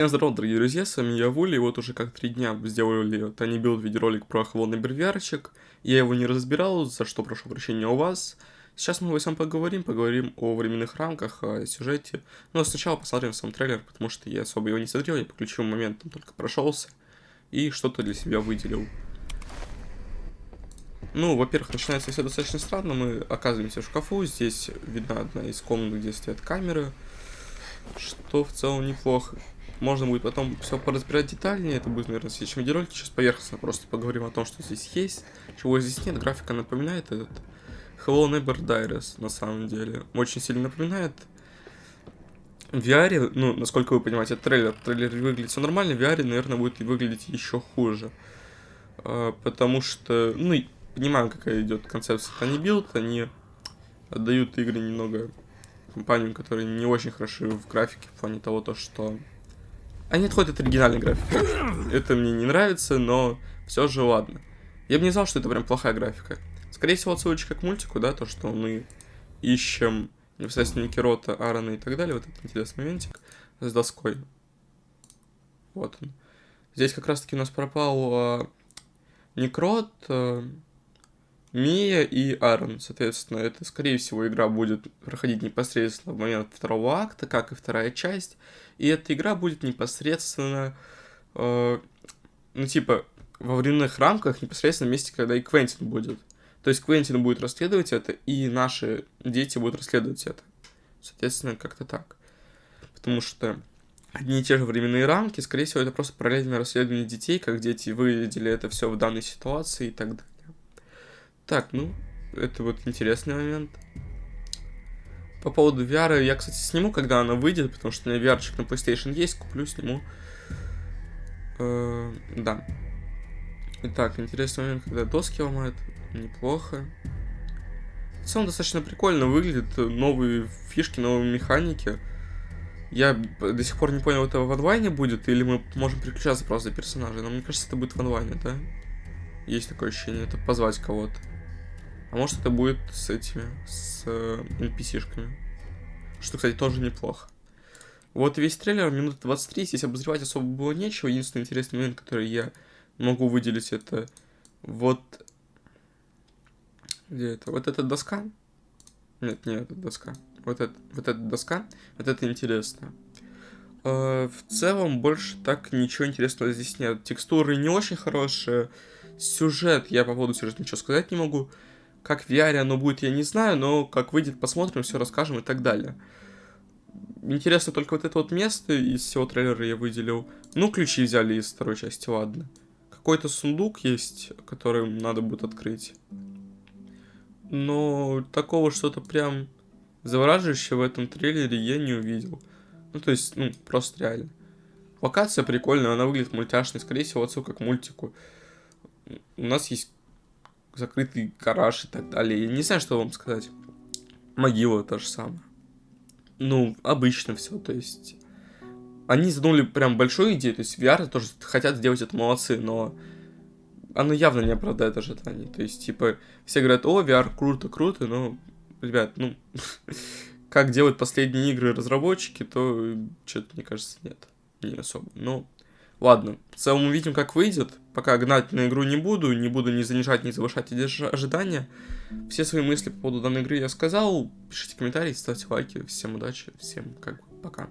Всем здорово, дорогие друзья, с вами я Вули, и вот уже как три дня сделали Тани Билд видеоролик про холодный бровярчик. Я его не разбирал, за что прошу прощения у вас. Сейчас мы о всем поговорим, поговорим о временных рамках, о сюжете. Но сначала посмотрим сам трейлер, потому что я особо его не смотрел, я по ключевым моментам только прошелся и что-то для себя выделил. Ну, во-первых, начинается все достаточно странно, мы оказываемся в шкафу, здесь видна одна из комнат, где стоят камеры, что в целом неплохо. Можно будет потом все поразбирать детальнее, это будет, наверное, в следующем видеоролике. Сейчас поверхностно просто поговорим о том, что здесь есть, чего здесь нет. Графика напоминает этот Hello Neighbor Diaries, на самом деле. Очень сильно напоминает. В VR, ну, насколько вы понимаете, трейлер. Трейлер выглядит все нормально, в VR, наверное, будет выглядеть еще хуже. А, потому что, ну, понимаю, какая идет концепция Tiny Build, они отдают игры немного компаниям, которые не очень хороши в графике, в плане того, то, что они отходят от оригинальной графики. Это мне не нравится, но все же ладно. Я бы не знал, что это прям плохая графика. Скорее всего, отсылочка к мультику, да, то, что мы ищем непосредственно Никерота, Аарона и так далее. Вот этот интересный моментик с доской. Вот он. Здесь как раз-таки у нас пропал э, Некрот, э, Мия и Аарон. Соответственно, это, скорее всего, игра будет проходить непосредственно в момент второго акта, как и вторая часть. И эта игра будет непосредственно, э, ну, типа, во временных рамках, непосредственно в месте, когда и Квентин будет. То есть Квентин будет расследовать это, и наши дети будут расследовать это. Соответственно, как-то так. Потому что одни и те же временные рамки, скорее всего, это просто параллельное расследование детей, как дети выведели это все в данной ситуации и так далее. Так, ну, это вот интересный момент. По поводу VR, я, кстати, сниму, когда она выйдет, потому что у меня VR на PlayStation есть, куплю, сниму. Э, да. Итак, интересный момент, когда доски ломают. Неплохо. В целом достаточно прикольно выглядит. Новые фишки, новые механики. Я до сих пор не понял, это в онлайне будет, или мы можем переключаться просто за персонажей. Но мне кажется, это будет в онлайне, да? Есть такое ощущение, это позвать кого-то. А может это будет с этими, с э, NPC-шками. Что, кстати, тоже неплохо. Вот весь трейлер, минут 23, здесь обозревать особо было нечего. Единственный интересный момент, который я могу выделить, это вот... Где это? Вот эта доска? Нет, не эта доска. Вот, это, вот эта доска. Вот это интересно. Э, в целом, больше так ничего интересного здесь нет. Текстуры не очень хорошие. Сюжет, я по поводу сюжета ничего сказать не могу. Как в VR оно будет, я не знаю, но как выйдет, посмотрим, все расскажем и так далее. Интересно только вот это вот место из всего трейлера я выделил. Ну, ключи взяли из второй части, ладно. Какой-то сундук есть, который надо будет открыть. Но такого что-то прям завораживающего в этом трейлере я не увидел. Ну, то есть, ну, просто реально. Локация прикольная, она выглядит мультяшной, скорее всего, отсылка к мультику. У нас есть закрытый гараж и так далее. Я не знаю, что вам сказать. Могила то же самое. Ну, обычно все, то есть... Они задумали прям большую идею, то есть VR тоже хотят сделать это молодцы, но оно явно не оправдает ожиданий. То есть, типа, все говорят, о, VR круто, круто, но, ребят, ну, как делают последние игры разработчики, то что-то, мне кажется, нет, не особо. Но Ладно, в целом увидим, как выйдет. Пока гнать на игру не буду, не буду ни занижать, ни завышать ожидания. Все свои мысли по поводу данной игры я сказал. Пишите комментарии, ставьте лайки. Всем удачи, всем как бы пока.